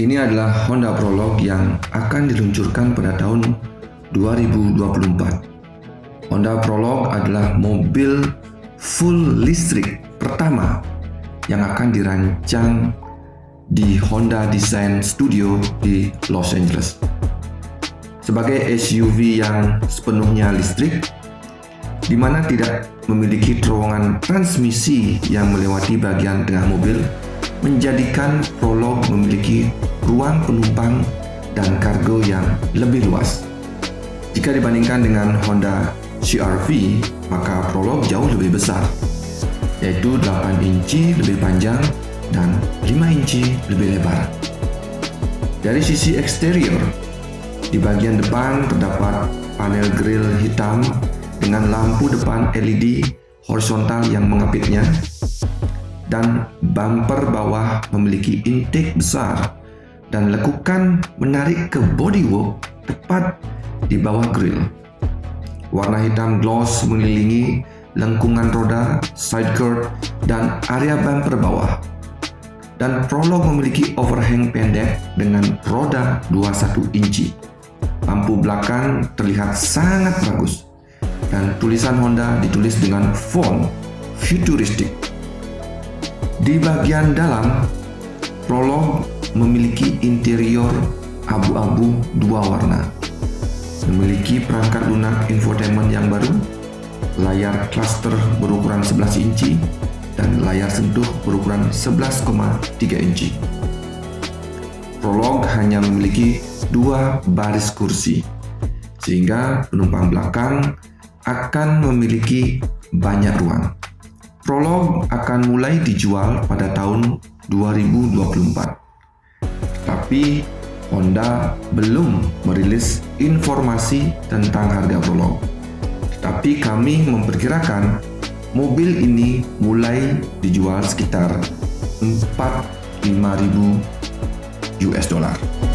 Ini adalah Honda Prologue yang akan diluncurkan pada tahun 2024. Honda Prologue adalah mobil full listrik pertama yang akan dirancang di Honda Design Studio di Los Angeles. Sebagai SUV yang sepenuhnya listrik, di mana tidak memiliki terowongan transmisi yang melewati bagian tengah mobil, menjadikan Prologue memiliki ruang penumpang dan kargo yang lebih luas. Jika dibandingkan dengan Honda CR-V, maka Prologue jauh lebih besar, yaitu 8 inci lebih panjang dan 5 inci lebih lebar. Dari sisi eksterior, di bagian depan terdapat panel grill hitam dengan lampu depan LED horizontal yang mengapitnya dan bumper bawah memiliki intake besar dan lekukan menarik ke bodywork tepat di bawah grill. Warna hitam gloss mengelilingi lengkungan roda, side curb, dan area bumper bawah. Dan Prologue memiliki overhang pendek dengan roda 21 inci. Lampu belakang terlihat sangat bagus dan tulisan Honda ditulis dengan font futuristik di bagian dalam, Prolog memiliki interior abu-abu dua warna. Memiliki perangkat lunak infotainment yang baru, layar cluster berukuran 11 inci, dan layar sentuh berukuran 11,3 inci. Prolog hanya memiliki dua baris kursi, sehingga penumpang belakang akan memiliki banyak ruang. Prolog akan mulai dijual pada tahun 2024. Tapi Honda belum merilis informasi tentang harga Prolog. Tapi kami memperkirakan mobil ini mulai dijual sekitar 45.000 US dollar.